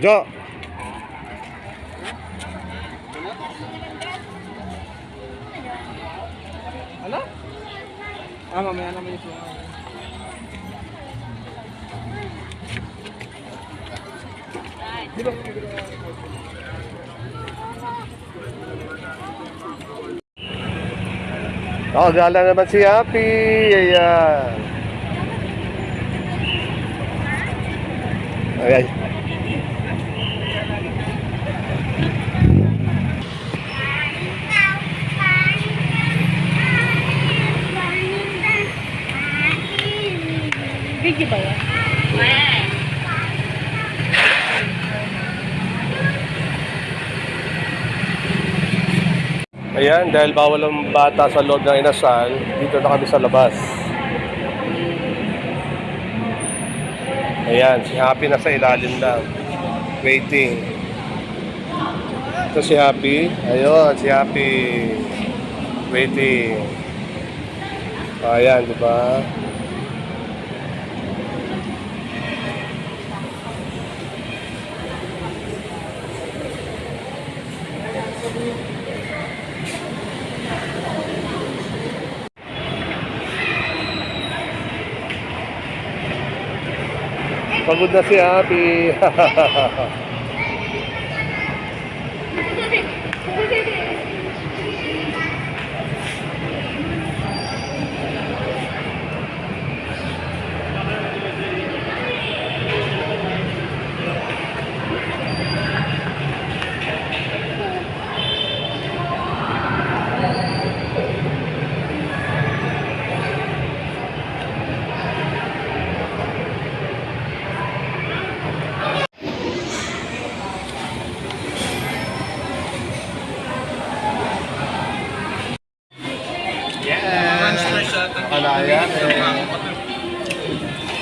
Jo! Ano? Ah, mamaya naman yung. Di ba? Oh, gala naman si Happy. Ayan. Ayan. Ayan, dahil bawal ang bata sa loob ng inasal, dito na kami sa labas. Ayan, si Happy nasa ilalim lang. Waiting. Ito si Happy. Ayun, si Happy. Waiting. Ayan, di ba? Pagod na si Happy.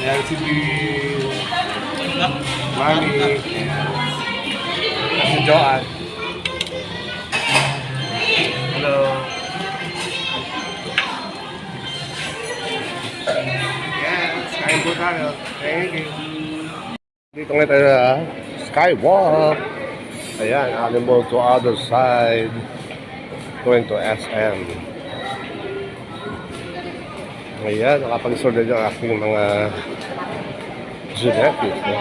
Bill. Mami. Si Joanne. Hello. Yes, po tayo. Thank you. Dito nga tayo sa Skywalk. Ayan, animal to other side. Going to SM. Ayan, nakapag-sorted yung aking mga genetics. No?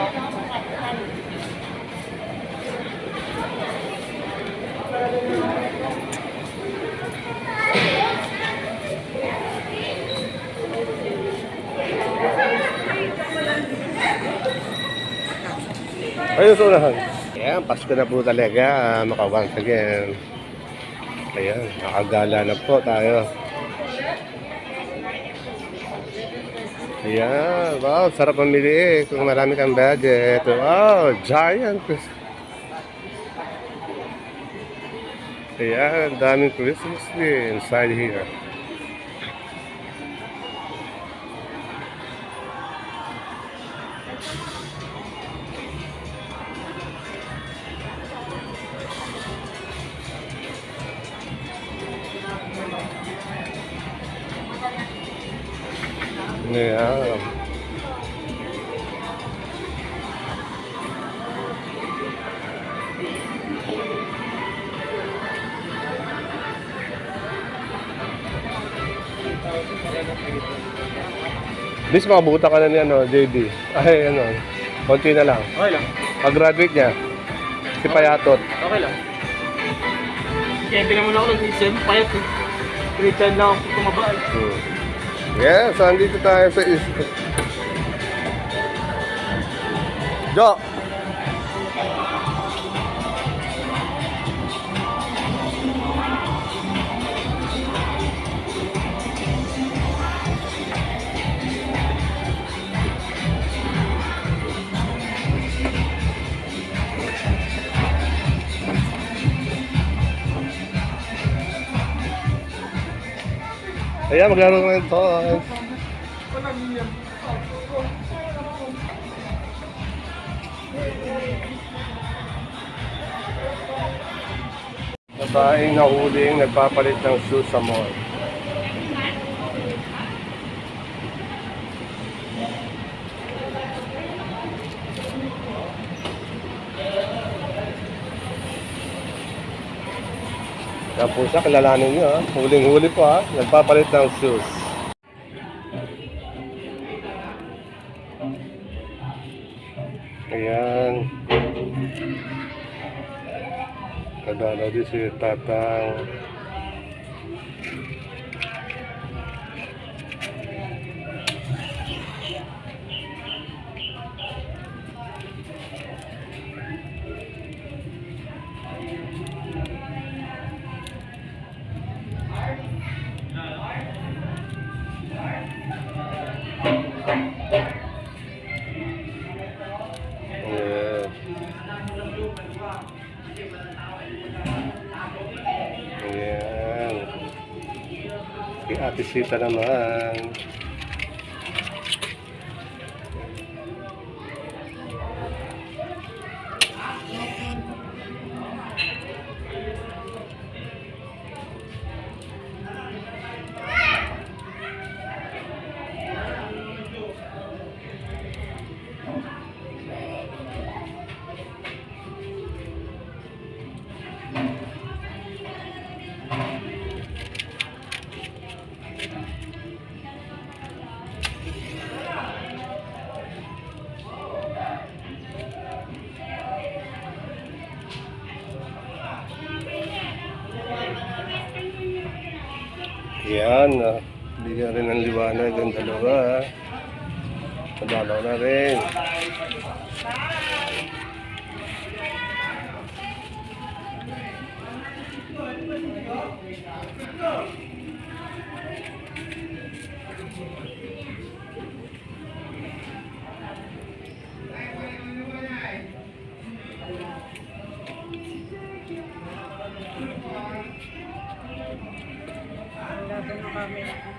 Ayun sa unahan. Ayan, Pasko na po talaga. Uh, maka once again. Ayan, nakagala na po tayo. Ayan, wow, sarap mamili. Kung marami kang budget. Wow, giant. Ayan, daming Christmas tree inside here. Ayan. Bis, makabuta ka na ni ano, JD. Ay, ano, konti na lang. Okay lang. Pag-graduate niya, si Payatot. Okay lang. Kaya hindi naman ako nag-isip. Payat eh. Pretend lang ako tumaba eh. Hmm. Yes, andito tayo sa. Jo! Ayan, maglaro ng toys. Babaeng nahuling nagpapalit ng shoes sa mall. Yan po siya, kilalanin nyo ha. Huling-huli po ha. Nagpapalit ng shoes. Ayan. Kadalaw din si Tatang. Si Ate Sita naman. Ayan, ah. bigyan rin ng liwanag ang dalawa. Ah. Madalaw na rin. Amém.